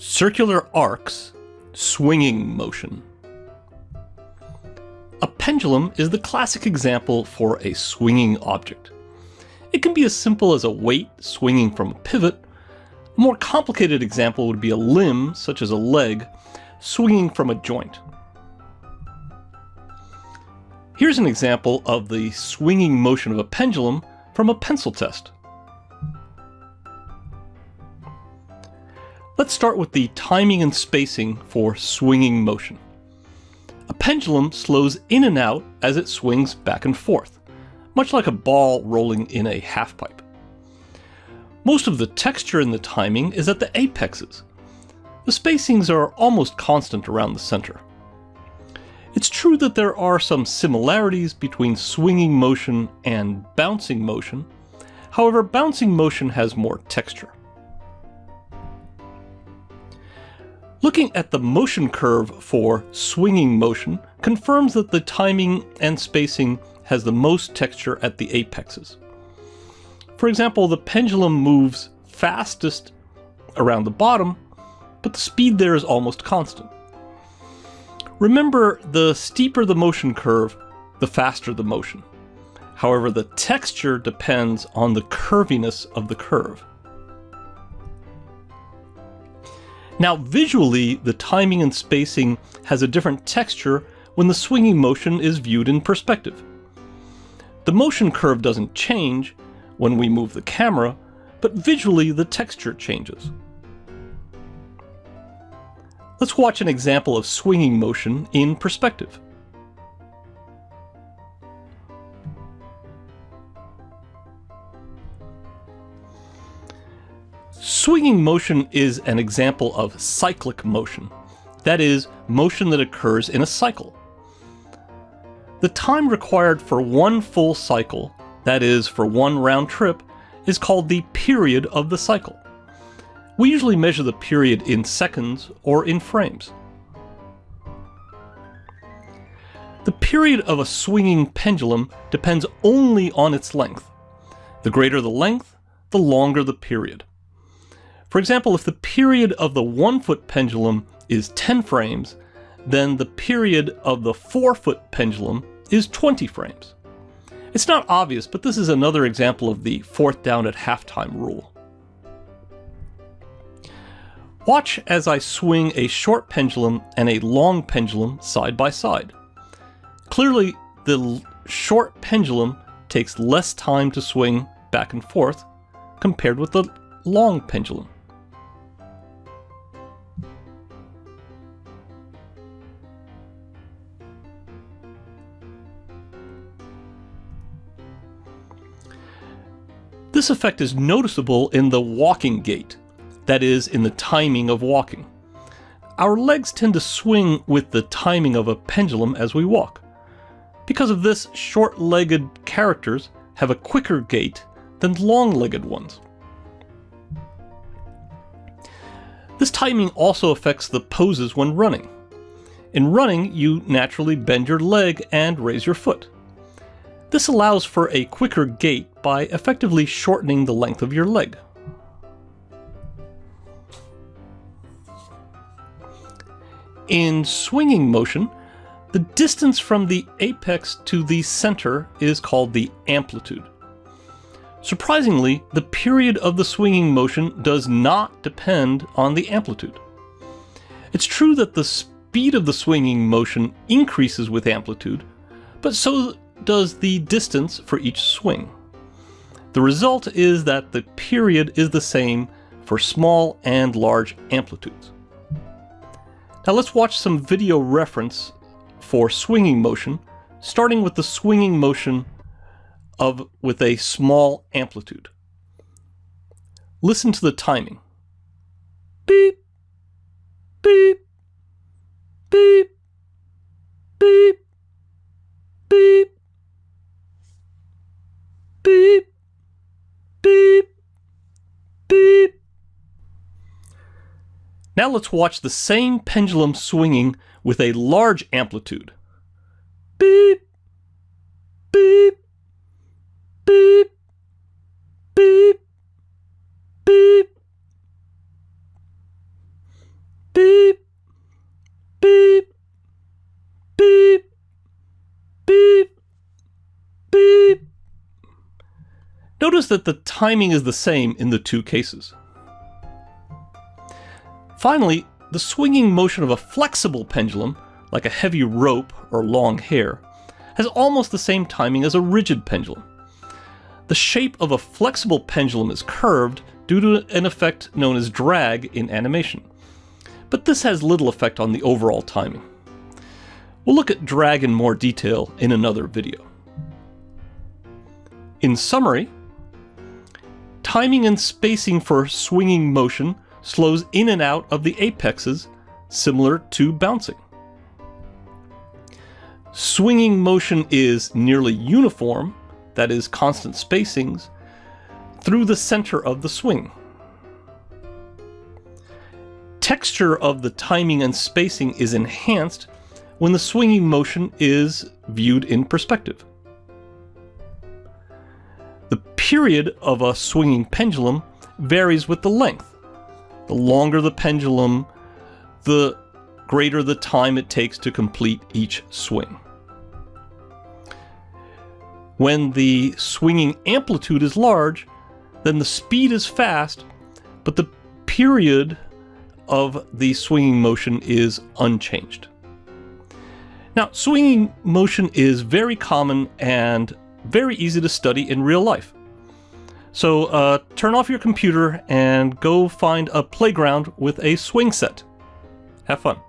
Circular arcs, swinging motion. A pendulum is the classic example for a swinging object. It can be as simple as a weight swinging from a pivot. A more complicated example would be a limb, such as a leg, swinging from a joint. Here's an example of the swinging motion of a pendulum from a pencil test. Let's start with the timing and spacing for swinging motion. A pendulum slows in and out as it swings back and forth, much like a ball rolling in a halfpipe. Most of the texture in the timing is at the apexes. The spacings are almost constant around the center. It's true that there are some similarities between swinging motion and bouncing motion. However, bouncing motion has more texture. Looking at the motion curve for swinging motion confirms that the timing and spacing has the most texture at the apexes. For example, the pendulum moves fastest around the bottom, but the speed there is almost constant. Remember, the steeper the motion curve, the faster the motion. However, the texture depends on the curviness of the curve. Now visually, the timing and spacing has a different texture when the swinging motion is viewed in perspective. The motion curve doesn't change when we move the camera, but visually the texture changes. Let's watch an example of swinging motion in perspective. Swinging motion is an example of cyclic motion, that is, motion that occurs in a cycle. The time required for one full cycle, that is, for one round trip, is called the period of the cycle. We usually measure the period in seconds or in frames. The period of a swinging pendulum depends only on its length. The greater the length, the longer the period. For example, if the period of the one foot pendulum is 10 frames, then the period of the four foot pendulum is 20 frames. It's not obvious, but this is another example of the fourth down at halftime rule. Watch as I swing a short pendulum and a long pendulum side by side. Clearly, the short pendulum takes less time to swing back and forth compared with the long pendulum. This effect is noticeable in the walking gait, that is, in the timing of walking. Our legs tend to swing with the timing of a pendulum as we walk. Because of this, short-legged characters have a quicker gait than long-legged ones. This timing also affects the poses when running. In running, you naturally bend your leg and raise your foot. This allows for a quicker gait by effectively shortening the length of your leg. In swinging motion, the distance from the apex to the center is called the amplitude. Surprisingly, the period of the swinging motion does not depend on the amplitude. It's true that the speed of the swinging motion increases with amplitude, but so does the distance for each swing. The result is that the period is the same for small and large amplitudes. Now let's watch some video reference for swinging motion, starting with the swinging motion of with a small amplitude. Listen to the timing. Beep, beep, beep, beep, beep, beep, beep, beep. Now let's watch the same pendulum swinging with a large amplitude. Beep, beep, beep, beep, beep. Notice that the timing is the same in the two cases. Finally, the swinging motion of a flexible pendulum, like a heavy rope or long hair, has almost the same timing as a rigid pendulum. The shape of a flexible pendulum is curved due to an effect known as drag in animation. But this has little effect on the overall timing. We'll look at drag in more detail in another video. In summary, timing and spacing for swinging motion slows in and out of the apexes, similar to bouncing. Swinging motion is nearly uniform, that is constant spacings, through the center of the swing. Texture of the timing and spacing is enhanced when the swinging motion is viewed in perspective. Period of a swinging pendulum varies with the length. The longer the pendulum, the greater the time it takes to complete each swing. When the swinging amplitude is large, then the speed is fast, but the period of the swinging motion is unchanged. Now, swinging motion is very common and very easy to study in real life. So uh, turn off your computer and go find a playground with a swing set. Have fun.